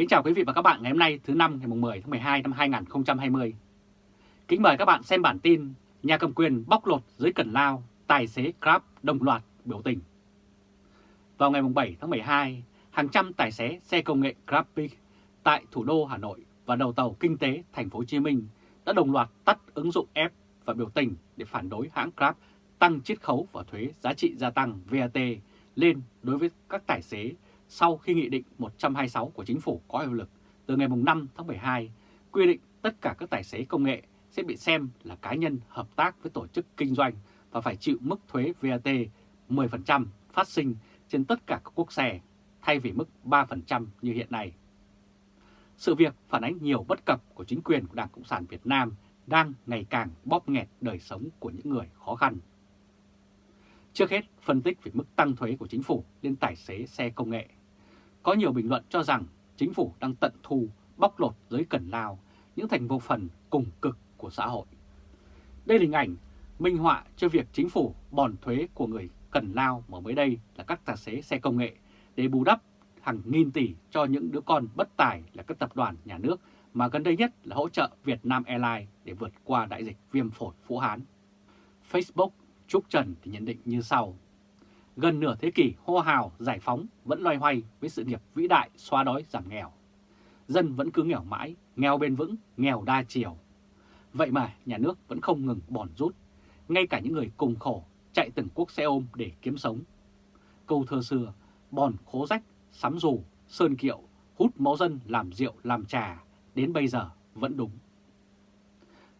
Kính chào quý vị và các bạn ngày hôm nay thứ năm ngày 10 tháng 12 năm 2020. Kính mời các bạn xem bản tin Nhà cầm quyền bóc lột dưới Cần Lao, tài xế Grab đồng loạt biểu tình. Vào ngày 7 tháng 12, hàng trăm tài xế xe công nghệ GrabPick tại thủ đô Hà Nội và đầu tàu kinh tế thành phố Hồ Chí Minh đã đồng loạt tắt ứng dụng app và biểu tình để phản đối hãng Grab tăng chiết khấu và thuế giá trị gia tăng VAT lên đối với các tài xế sau khi Nghị định 126 của Chính phủ có hiệu lực từ ngày 5 tháng 12 quy định tất cả các tài xế công nghệ sẽ bị xem là cá nhân hợp tác với tổ chức kinh doanh và phải chịu mức thuế VAT 10% phát sinh trên tất cả các quốc xe thay vì mức 3% như hiện nay. Sự việc phản ánh nhiều bất cập của chính quyền của Đảng Cộng sản Việt Nam đang ngày càng bóp nghẹt đời sống của những người khó khăn. Trước hết, phân tích về mức tăng thuế của chính phủ lên tài xế xe công nghệ. Có nhiều bình luận cho rằng chính phủ đang tận thu, bóc lột giới cẩn lao những thành vô phần cùng cực của xã hội. Đây là hình ảnh minh họa cho việc chính phủ bòn thuế của người cần lao mà mới đây là các tài xế xe công nghệ để bù đắp hàng nghìn tỷ cho những đứa con bất tài là các tập đoàn nhà nước mà gần đây nhất là hỗ trợ Việt Nam Airlines để vượt qua đại dịch viêm phổi Vũ Hán. Facebook Trúc Trần thì nhận định như sau. Gần nửa thế kỷ hô hào giải phóng vẫn loay hoay với sự nghiệp vĩ đại xóa đói giảm nghèo. Dân vẫn cứ nghèo mãi, nghèo bền vững, nghèo đa chiều. Vậy mà nhà nước vẫn không ngừng bòn rút, ngay cả những người cùng khổ chạy từng quốc xe ôm để kiếm sống. Câu thơ xưa, bòn khố rách, sắm dù, sơn kiệu, hút máu dân làm rượu làm trà, đến bây giờ vẫn đúng.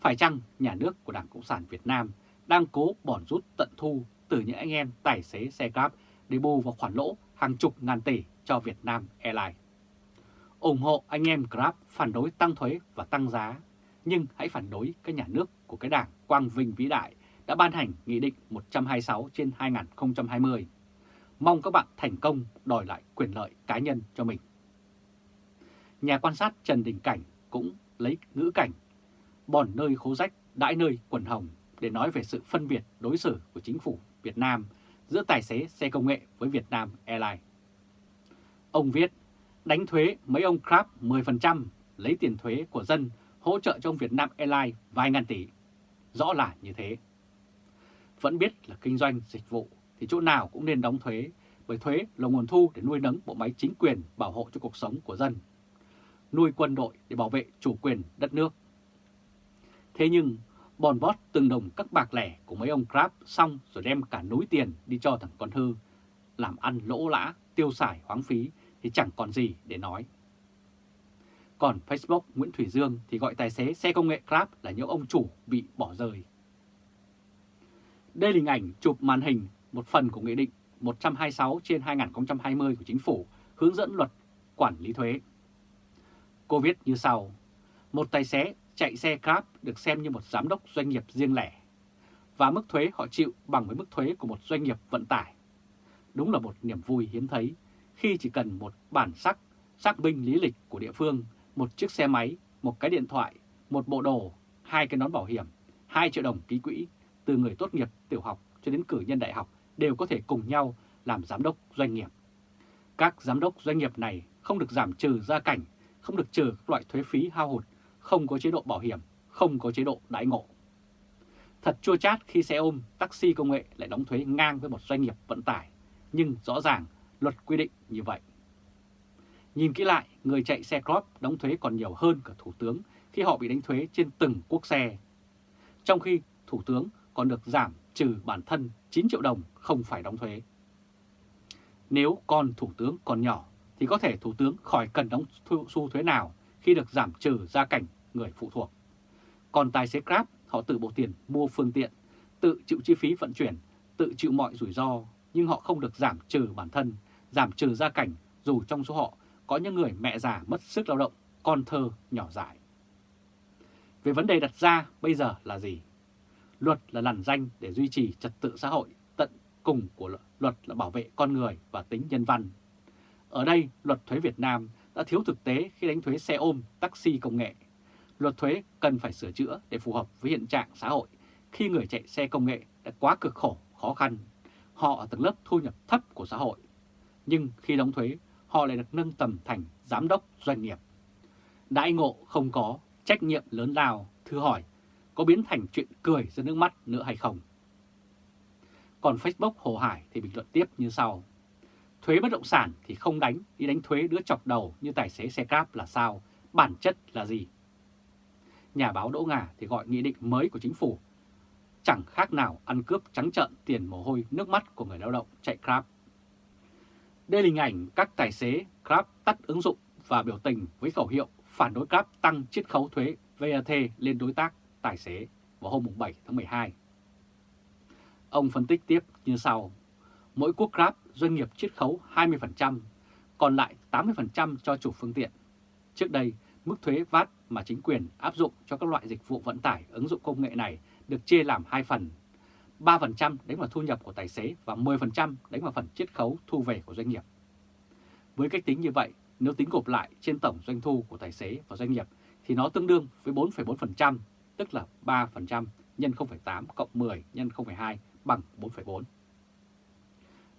Phải chăng nhà nước của Đảng Cộng sản Việt Nam đang cố bòn rút tận thu từ những anh em tài xế xe Grab để bù vào khoản lỗ hàng chục ngàn tỷ cho Việt Nam Airlines? ủng hộ anh em Grab phản đối tăng thuế và tăng giá, nhưng hãy phản đối cái nhà nước của cái đảng Quang Vinh vĩ đại đã ban hành Nghị định 126 trên 2020. Mong các bạn thành công đòi lại quyền lợi cá nhân cho mình. Nhà quan sát Trần Đình Cảnh cũng lấy ngữ cảnh bòn nơi khố rách, đãi nơi quần hồng để nói về sự phân biệt đối xử của chính phủ Việt Nam giữa tài xế xe công nghệ với Việt Nam Airlines. Ông viết, đánh thuế mấy ông crab 10%, lấy tiền thuế của dân hỗ trợ cho ông Việt Nam Airlines vài ngàn tỷ. Rõ là như thế. Vẫn biết là kinh doanh dịch vụ thì chỗ nào cũng nên đóng thuế, bởi thuế là nguồn thu để nuôi nấng bộ máy chính quyền bảo hộ cho cuộc sống của dân. Nuôi quân đội để bảo vệ chủ quyền đất nước. Thế nhưng, bòn bót từng đồng các bạc lẻ của mấy ông Crab xong rồi đem cả núi tiền đi cho thằng con Thư, làm ăn lỗ lã, tiêu xài hoáng phí thì chẳng còn gì để nói. Còn Facebook Nguyễn Thủy Dương thì gọi tài xế xe công nghệ Grab là những ông chủ bị bỏ rơi. Đây là hình ảnh chụp màn hình một phần của Nghị định 126 trên 2020 của Chính phủ hướng dẫn luật quản lý thuế. Cô viết như sau, một tài xế chạy xe Grab được xem như một giám đốc doanh nghiệp riêng lẻ và mức thuế họ chịu bằng với mức thuế của một doanh nghiệp vận tải. Đúng là một niềm vui hiếm thấy khi chỉ cần một bản sắc, xác minh lý lịch của địa phương, một chiếc xe máy, một cái điện thoại, một bộ đồ, hai cái nón bảo hiểm, 2 triệu đồng ký quỹ, từ người tốt nghiệp tiểu học cho đến cử nhân đại học đều có thể cùng nhau làm giám đốc doanh nghiệp. Các giám đốc doanh nghiệp này không được giảm trừ gia cảnh, không được trừ các loại thuế phí hao hụt, không có chế độ bảo hiểm, không có chế độ đãi ngộ. Thật chua chát khi xe ôm, taxi công nghệ lại đóng thuế ngang với một doanh nghiệp vận tải, nhưng rõ ràng luật quy định như vậy. Nhìn kỹ lại, người chạy xe Crop đóng thuế còn nhiều hơn cả Thủ tướng khi họ bị đánh thuế trên từng quốc xe. Trong khi Thủ tướng còn được giảm trừ bản thân 9 triệu đồng không phải đóng thuế. Nếu con Thủ tướng còn nhỏ thì có thể Thủ tướng khỏi cần đóng xu thuế nào khi được giảm trừ gia cảnh người phụ thuộc. Còn tài xế Grab họ tự bộ tiền mua phương tiện, tự chịu chi phí vận chuyển, tự chịu mọi rủi ro nhưng họ không được giảm trừ bản thân giảm trừ gia cảnh dù trong số họ có những người mẹ già mất sức lao động, con thơ nhỏ dại. Về vấn đề đặt ra bây giờ là gì? Luật là làn danh để duy trì trật tự xã hội, tận cùng của luật là bảo vệ con người và tính nhân văn. Ở đây, luật thuế Việt Nam đã thiếu thực tế khi đánh thuế xe ôm, taxi công nghệ. Luật thuế cần phải sửa chữa để phù hợp với hiện trạng xã hội khi người chạy xe công nghệ đã quá cực khổ, khó khăn. Họ ở tầng lớp thu nhập thấp của xã hội nhưng khi đóng thuế, họ lại được nâng tầm thành giám đốc doanh nghiệp. Đãi ngộ không có, trách nhiệm lớn lao, thư hỏi, có biến thành chuyện cười ra nước mắt nữa hay không? Còn Facebook Hồ Hải thì bình luận tiếp như sau. Thuế bất động sản thì không đánh, đi đánh thuế đứa chọc đầu như tài xế xe Grab là sao? Bản chất là gì? Nhà báo Đỗ Ngà thì gọi nghị định mới của chính phủ chẳng khác nào ăn cướp trắng trợn tiền mồ hôi nước mắt của người lao động chạy Grab. Đây là hình ảnh các tài xế Grab tắt ứng dụng và biểu tình với khẩu hiệu phản đối Grab tăng chiết khấu thuế VAT lên đối tác tài xế vào hôm 7 tháng 12. Ông phân tích tiếp như sau. Mỗi quốc Grab doanh nghiệp chiết khấu 20%, còn lại 80% cho chủ phương tiện. Trước đây, mức thuế VAT mà chính quyền áp dụng cho các loại dịch vụ vận tải ứng dụng công nghệ này được chia làm hai phần. 3% đánh vào thu nhập của tài xế và 10% đánh vào phần chiết khấu thu về của doanh nghiệp. Với cách tính như vậy, nếu tính gộp lại trên tổng doanh thu của tài xế và doanh nghiệp thì nó tương đương với 4,4%, tức là 3% nhân 0,8 cộng 10 nhân 0,2 bằng 4,4.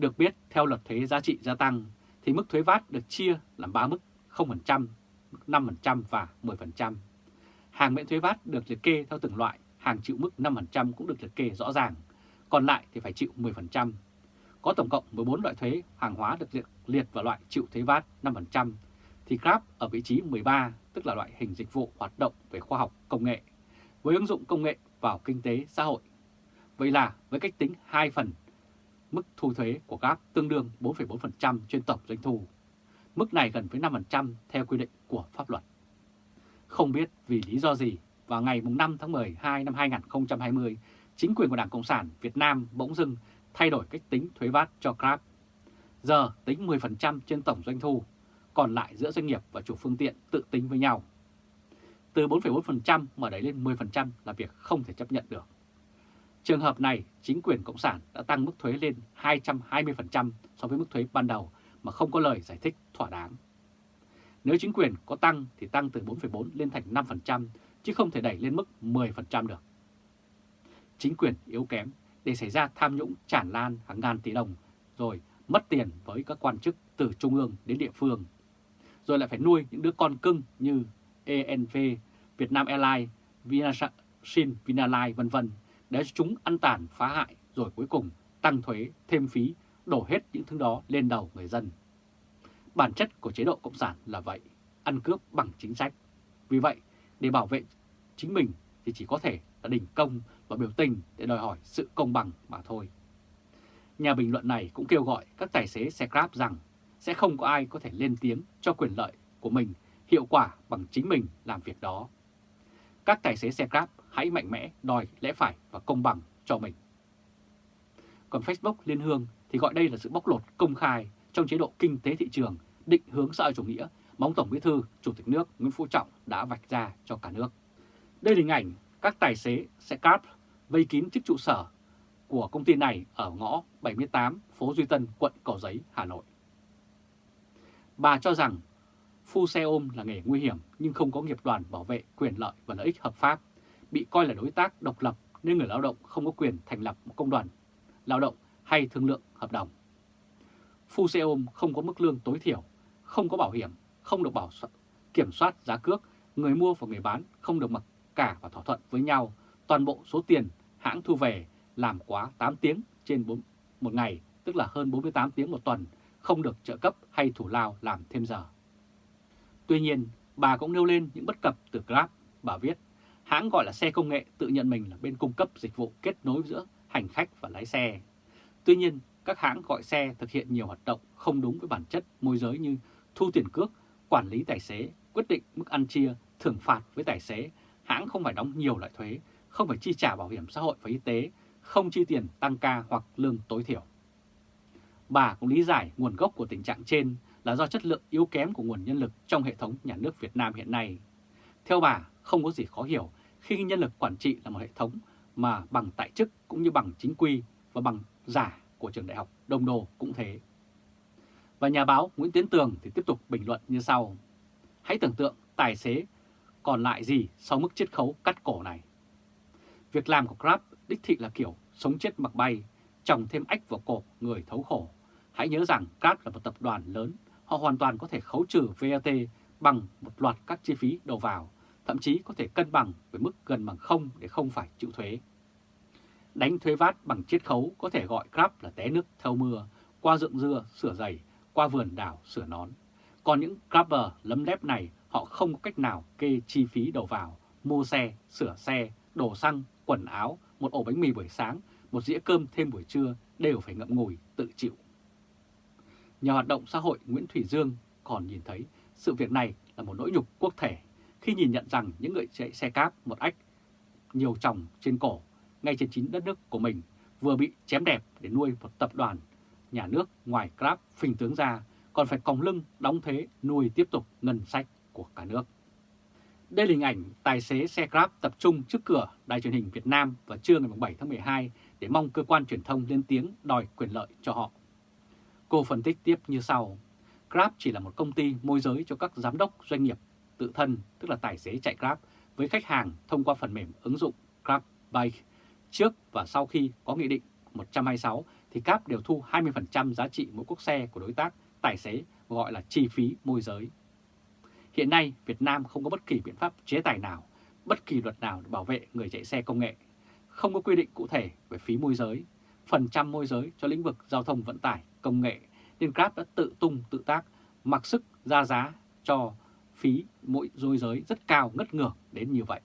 Được biết, theo luật thuế giá trị gia tăng, thì mức thuế VAT được chia làm 3 mức 0%, 5% và 10%. Hàng miễn thuế VAT được liệt kê theo từng loại, hàng chịu mức 5% cũng được liệt kê rõ ràng, còn lại thì phải chịu 10%. Có tổng cộng 14 loại thuế hàng hóa được liệt, liệt vào loại chịu thuế VAT 5%, thì Grab ở vị trí 13, tức là loại hình dịch vụ hoạt động về khoa học công nghệ, với ứng dụng công nghệ vào kinh tế xã hội. Vậy là với cách tính 2 phần, mức thu thuế của Grab tương đương 4,4% trên tổng doanh thu. Mức này gần với 5% theo quy định của pháp luật. Không biết vì lý do gì, vào ngày 5 tháng 12 năm 2020, chính quyền của Đảng Cộng sản Việt Nam bỗng dưng thay đổi cách tính thuế VAT cho Grab. Giờ tính 10% trên tổng doanh thu, còn lại giữa doanh nghiệp và chủ phương tiện tự tính với nhau. Từ 4,4% mà đẩy lên 10% là việc không thể chấp nhận được. Trường hợp này, chính quyền Cộng sản đã tăng mức thuế lên 220% so với mức thuế ban đầu mà không có lời giải thích thỏa đáng. Nếu chính quyền có tăng thì tăng từ 4,4 lên thành 5%, chứ không thể đẩy lên mức 10% được. Chính quyền yếu kém để xảy ra tham nhũng tràn lan hàng ngàn tỷ đồng, rồi mất tiền với các quan chức từ trung ương đến địa phương, rồi lại phải nuôi những đứa con cưng như ENV, Vietnam Airlines, Vinasin, Vinalines vân vân để chúng ăn tàn phá hại rồi cuối cùng tăng thuế, thêm phí, đổ hết những thứ đó lên đầu người dân. Bản chất của chế độ Cộng sản là vậy, ăn cướp bằng chính sách. Vì vậy, để bảo vệ chính mình thì chỉ có thể là đình công và biểu tình để đòi hỏi sự công bằng mà thôi. Nhà bình luận này cũng kêu gọi các tài xế xe Grab rằng sẽ không có ai có thể lên tiếng cho quyền lợi của mình hiệu quả bằng chính mình làm việc đó. Các tài xế xe Grab hãy mạnh mẽ đòi lẽ phải và công bằng cho mình. Còn Facebook Liên Hương thì gọi đây là sự bóc lột công khai trong chế độ kinh tế thị trường định hướng xã hội chủ nghĩa mà ông Tổng Bí thư, Chủ tịch nước Nguyễn Phú Trọng đã vạch ra cho cả nước. Đây là hình ảnh các tài xế xe grab vây kín trước trụ sở của công ty này ở ngõ 78 phố Duy Tân, quận Cầu Giấy, Hà Nội. Bà cho rằng phu xe ôm là nghề nguy hiểm nhưng không có nghiệp đoàn bảo vệ quyền lợi và lợi ích hợp pháp, bị coi là đối tác độc lập nên người lao động không có quyền thành lập một công đoàn lao động hay thương lượng hợp đồng. Phu xe ôm không có mức lương tối thiểu, không có bảo hiểm, không được bảo kiểm soát giá cước, người mua và người bán không được mặc cả và thỏa thuận với nhau toàn bộ số tiền hãng thu về làm quá 8 tiếng trên 4, một ngày, tức là hơn 48 tiếng một tuần, không được trợ cấp hay thủ lao làm thêm giờ. Tuy nhiên, bà cũng nêu lên những bất cập từ Grab. Bà viết, hãng gọi là xe công nghệ tự nhận mình là bên cung cấp dịch vụ kết nối giữa hành khách và lái xe. Tuy nhiên, các hãng gọi xe thực hiện nhiều hoạt động không đúng với bản chất môi giới như thu tiền cước, quản lý tài xế, quyết định mức ăn chia, thưởng phạt với tài xế, hãng không phải đóng nhiều loại thuế, không phải chi trả bảo hiểm xã hội và y tế, không chi tiền tăng ca hoặc lương tối thiểu. Bà cũng lý giải nguồn gốc của tình trạng trên là do chất lượng yếu kém của nguồn nhân lực trong hệ thống nhà nước Việt Nam hiện nay. Theo bà, không có gì khó hiểu khi nhân lực quản trị là một hệ thống mà bằng tại chức cũng như bằng chính quy và bằng giả của trường đại học Đông Đô cũng thế. Và nhà báo Nguyễn Tiến Tường thì tiếp tục bình luận như sau. Hãy tưởng tượng tài xế còn lại gì sau mức chiết khấu cắt cổ này. Việc làm của Grab đích thị là kiểu sống chết mặc bay, trồng thêm ách vào cổ người thấu khổ. Hãy nhớ rằng Grab là một tập đoàn lớn, họ hoàn toàn có thể khấu trừ VAT bằng một loạt các chi phí đầu vào, thậm chí có thể cân bằng với mức gần bằng không để không phải chịu thuế. Đánh thuế VAT bằng chiết khấu có thể gọi Grab là té nước theo mưa, qua ruộng dưa sửa giày, qua vườn đảo sửa nón. Còn những Grabber lấm lép này họ không có cách nào kê chi phí đầu vào, mua xe, sửa xe, đổ xăng, quần áo, một ổ bánh mì buổi sáng, một dĩa cơm thêm buổi trưa đều phải ngậm ngùi tự chịu. Nhà hoạt động xã hội, Nguyễn Thủy Dương còn nhìn thấy sự việc này là một nỗi nhục quốc thể khi nhìn nhận rằng những người chạy xe cáp một ách nhiều chồng trên cổ ngay trên chính đất nước của mình vừa bị chém đẹp để nuôi một tập đoàn nhà nước ngoài Grab phình tướng ra, còn phải còng lưng đóng thế nuôi tiếp tục ngân sách của cả nước. Đây là hình ảnh tài xế xe Grab tập trung trước cửa đài truyền hình Việt Nam vào trưa ngày 7 tháng 12 để mong cơ quan truyền thông lên tiếng đòi quyền lợi cho họ. Cô phân tích tiếp như sau. Grab chỉ là một công ty môi giới cho các giám đốc doanh nghiệp tự thân, tức là tài xế chạy Grab, với khách hàng thông qua phần mềm ứng dụng Grab Bike. Trước và sau khi có Nghị định 126 thì Grab đều thu 20% giá trị mỗi quốc xe của đối tác tài xế gọi là chi phí môi giới. Hiện nay Việt Nam không có bất kỳ biện pháp chế tài nào, bất kỳ luật nào để bảo vệ người chạy xe công nghệ. Không có quy định cụ thể về phí môi giới, phần trăm môi giới cho lĩnh vực giao thông vận tải, công nghệ, nên Grab đã tự tung tự tác, mặc sức ra giá cho phí mỗi dôi giới rất cao ngất ngược đến như vậy.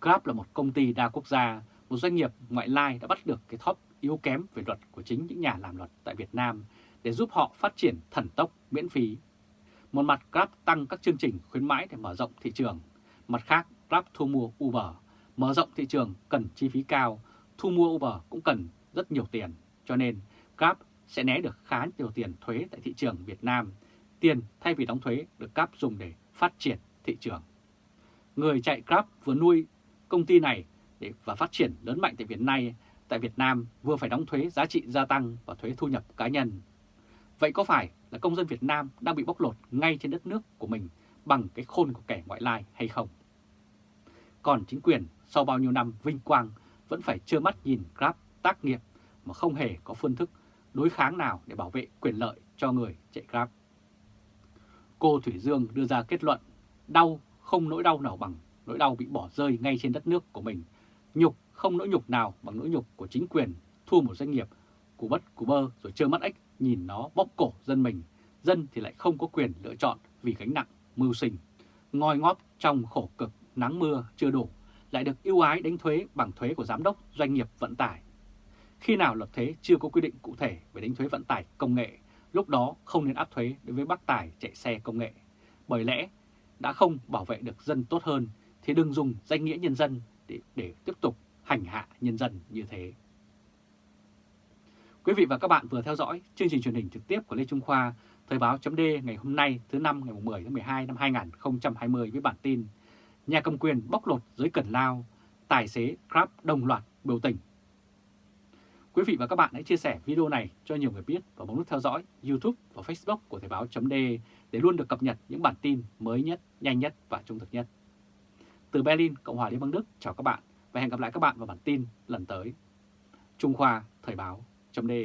Grab là một công ty đa quốc gia, một doanh nghiệp ngoại lai đã bắt được cái thóp yếu kém về luật của chính những nhà làm luật tại Việt Nam để giúp họ phát triển thần tốc miễn phí. Một mặt Grab tăng các chương trình khuyến mãi để mở rộng thị trường, mặt khác Grab thu mua Uber, mở rộng thị trường cần chi phí cao, thu mua Uber cũng cần rất nhiều tiền, cho nên Grab sẽ né được khá nhiều tiền thuế tại thị trường Việt Nam. Tiền thay vì đóng thuế được Grab dùng để phát triển thị trường. Người chạy Grab vừa nuôi công ty này để và phát triển lớn mạnh tại Việt Nam, tại Việt Nam vừa phải đóng thuế giá trị gia tăng và thuế thu nhập cá nhân. Vậy có phải là công dân Việt Nam đang bị bóc lột ngay trên đất nước của mình bằng cái khôn của kẻ ngoại lai hay không? Còn chính quyền sau bao nhiêu năm vinh quang vẫn phải trơ mắt nhìn Grab tác nghiệp mà không hề có phương thức đối kháng nào để bảo vệ quyền lợi cho người chạy Grab. Cô Thủy Dương đưa ra kết luận, đau không nỗi đau nào bằng nỗi đau bị bỏ rơi ngay trên đất nước của mình. Nhục không nỗi nhục nào bằng nỗi nhục của chính quyền thua một doanh nghiệp, cú bất cú bơ rồi trơ mắt ếch nhìn nó bóc cổ dân mình. Dân thì lại không có quyền lựa chọn vì gánh nặng mưu sinh. Ngoi ngóp trong khổ cực, nắng mưa chưa đủ, lại được ưu ái đánh thuế bằng thuế của giám đốc doanh nghiệp vận tải. Khi nào luật thuế chưa có quy định cụ thể về đánh thuế vận tải công nghệ, lúc đó không nên áp thuế đối với bác tài chạy xe công nghệ. Bởi lẽ đã không bảo vệ được dân tốt hơn thì đừng dùng danh nghĩa nhân dân để, để tiếp tục hành hạ nhân dân như thế. Quý vị và các bạn vừa theo dõi chương trình truyền hình trực tiếp của Lê Trung Khoa, Thời báo chấm ngày hôm nay thứ năm ngày 10 tháng 12 năm 2020 với bản tin Nhà cầm quyền bóc lột dưới Cần Lao, tài xế Grab đồng loạt biểu tình. Quý vị và các bạn hãy chia sẻ video này cho nhiều người biết và bấm nút theo dõi YouTube và Facebook của Thời Báo .de để luôn được cập nhật những bản tin mới nhất, nhanh nhất và trung thực nhất. Từ Berlin, Cộng hòa Liên bang Đức, chào các bạn và hẹn gặp lại các bạn vào bản tin lần tới. Trung Khoa Thời Báo .de.